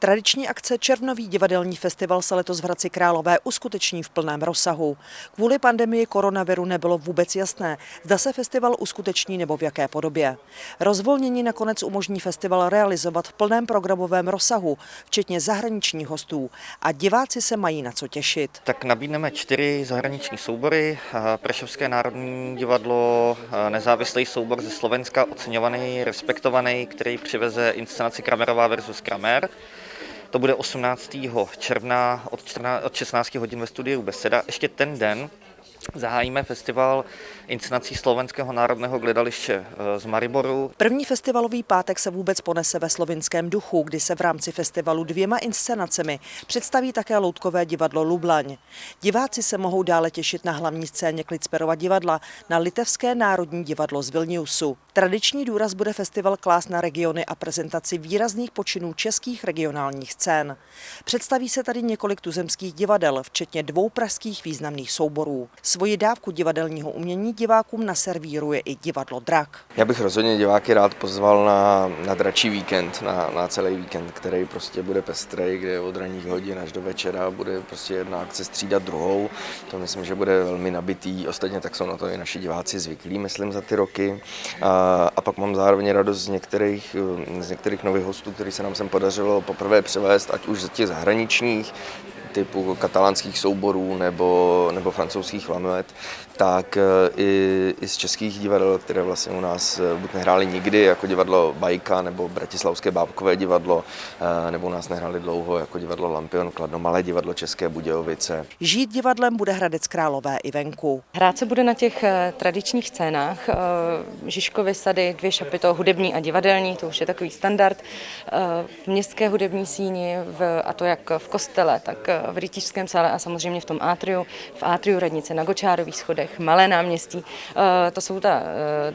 Tradiční akce Červnový divadelní festival se letos v Hradci Králové uskuteční v plném rozsahu. Kvůli pandemii koronaviru nebylo vůbec jasné, zda se festival uskuteční nebo v jaké podobě. Rozvolnění nakonec umožní festival realizovat v plném programovém rozsahu, včetně zahraničních hostů a diváci se mají na co těšit. Tak nabídneme čtyři zahraniční soubory. Prešovské národní divadlo, nezávislý soubor ze Slovenska, oceňovaný, respektovaný, který přiveze inscenaci Kramerová versus Kramer. To bude 18. června od, 14, od 16 hodin ve studiu Beseda. Ještě ten den Zahájíme festival inscenací Slovenského národného gledaliště eh, z Mariboru. První festivalový pátek se vůbec ponese ve slovinském duchu, kdy se v rámci festivalu dvěma inscenacemi představí také loutkové divadlo Lublaň. Diváci se mohou dále těšit na hlavní scéně Klicperova divadla, na Litevské národní divadlo z Vilniusu. Tradiční důraz bude festival klás na regiony a prezentaci výrazných počinů českých regionálních scén. Představí se tady několik tuzemských divadel, včetně dvou pražských významných souborů. Svoji dávku divadelního umění divákům naservíruje i divadlo Drak. Já bych rozhodně diváky rád pozval na, na dračí víkend, na, na celý víkend, který prostě bude pestrý, kde od ranních hodin až do večera bude prostě jedna akce střídat druhou. To myslím, že bude velmi nabitý. Ostatně tak jsou na to i naši diváci zvyklí, myslím, za ty roky. A, a pak mám zároveň radost z některých, z některých nových hostů, který se nám sem podařilo poprvé převést, ať už z těch zahraničních, typu katalánských souborů nebo, nebo francouzských lamuet, tak eh, i, i z českých divadel, které vlastně u nás eh, buď nehráli nikdy, jako divadlo Bajka nebo Bratislavské bábkové divadlo, eh, nebo u nás nehráli dlouho jako divadlo Lampion Kladno, malé divadlo České Budějovice. Žít divadlem bude Hradec Králové i venku. Hrát se bude na těch tradičních scénách. Žižkovy sady, dvě šapito, hudební a divadelní, to už je takový standard. V městské hudební síni, v, a to jak v kostele, tak v rytířském sále a samozřejmě v tom átriu, v átriu radnice na Gočárových schodech, Malé náměstí. Eh, to jsou ta,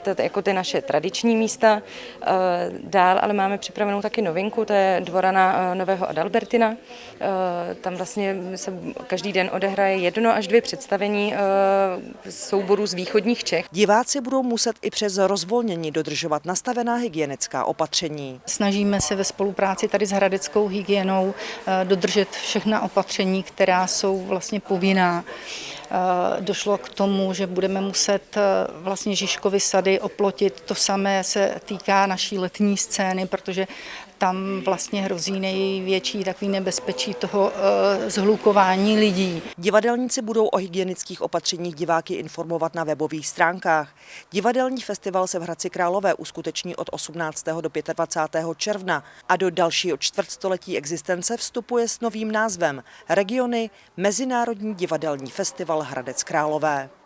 eh, to, jako ty naše tradiční místa. Eh, dál ale máme připravenou taky novinku, to je dvorana Nového Adalbertina. Tam vlastně se každý den odehraje jedno až dvě představení souborů z východních Čech. Diváci budou muset i přes rozvolnění dodržovat nastavená hygienická opatření. Snažíme se ve spolupráci tady s hradeckou hygienou dodržet všechna opatření opatření, která jsou vlastně povinná. Eh, došlo k tomu, že budeme muset eh, vlastně Žižkovy sady oplotit. To samé se týká naší letní scény, protože tam vlastně hrozí největší takový nebezpečí toho eh, zhlukování lidí. Divadelníci budou o hygienických opatřeních diváky informovat na webových stránkách. Divadelní festival se v Hradci Králové uskuteční od 18. do 25. června a do dalšího čtvrtstoletí existence vstupuje s novým názvem Regiony Mezinárodní divadelní festival Hradec Králové.